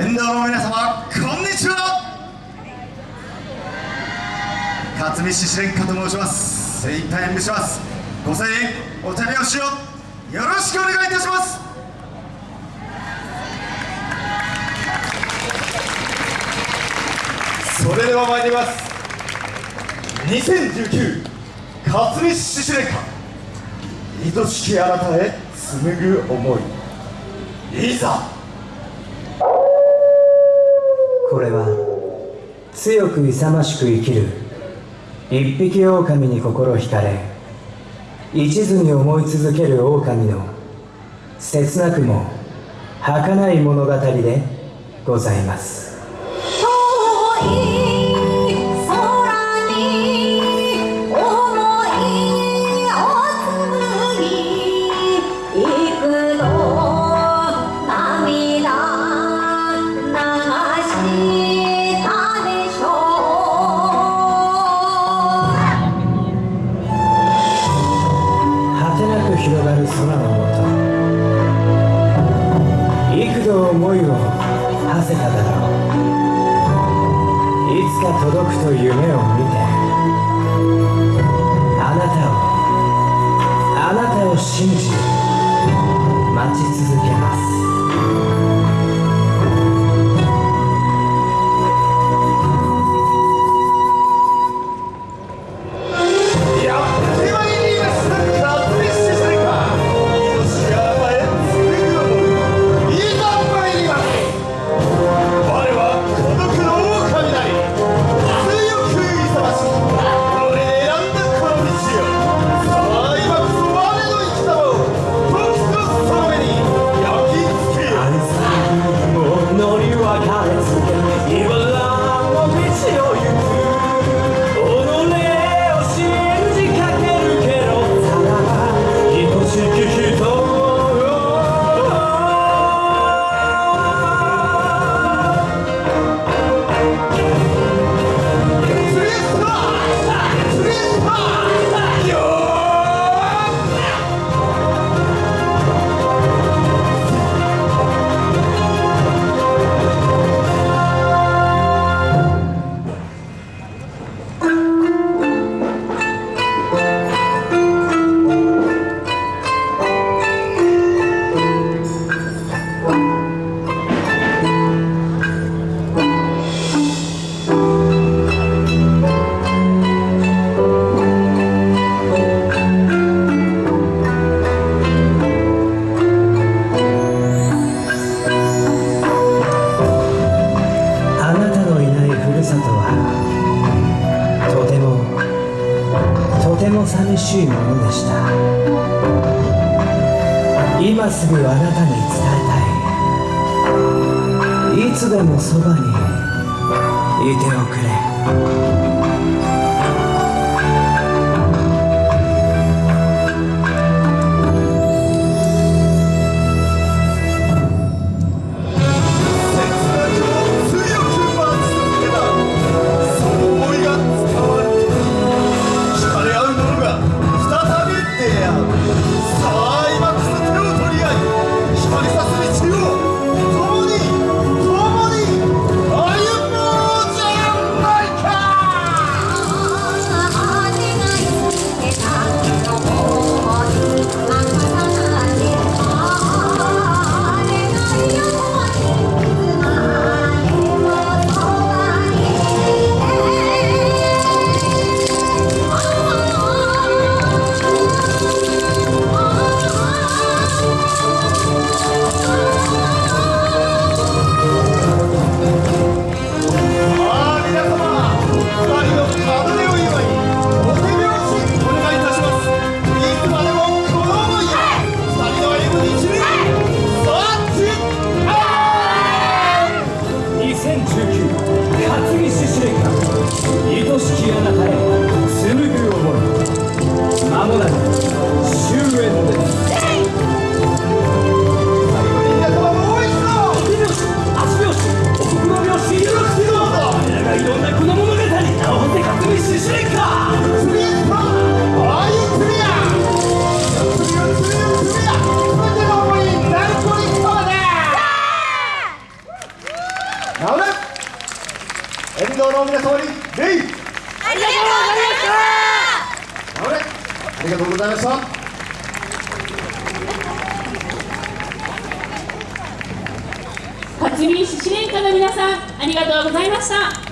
沿道の皆様こんにちは。勝見獅子連歌と申します。精一杯演舞します。ご声援お手拍子をよろしくお願いいたします。それでは参ります。2019勝見獅子連歌愛しきあなたへ紡ぐ思い。いざこれは強く勇ましく生きる一匹狼に心惹かれ一途に思い続ける狼の切なくも儚い物語でございます。幾度思いを馳せただろう。いつか届くと夢を見てあなたをあなたを信じ待ち続けます。しいものでした。今すぐあなたに伝えたい。いつでもそばにいておくれ。なおね沿道の皆様に礼ありがとうございましたなおねありがとうございました辰巳獅子連歌の皆さんありがとうございました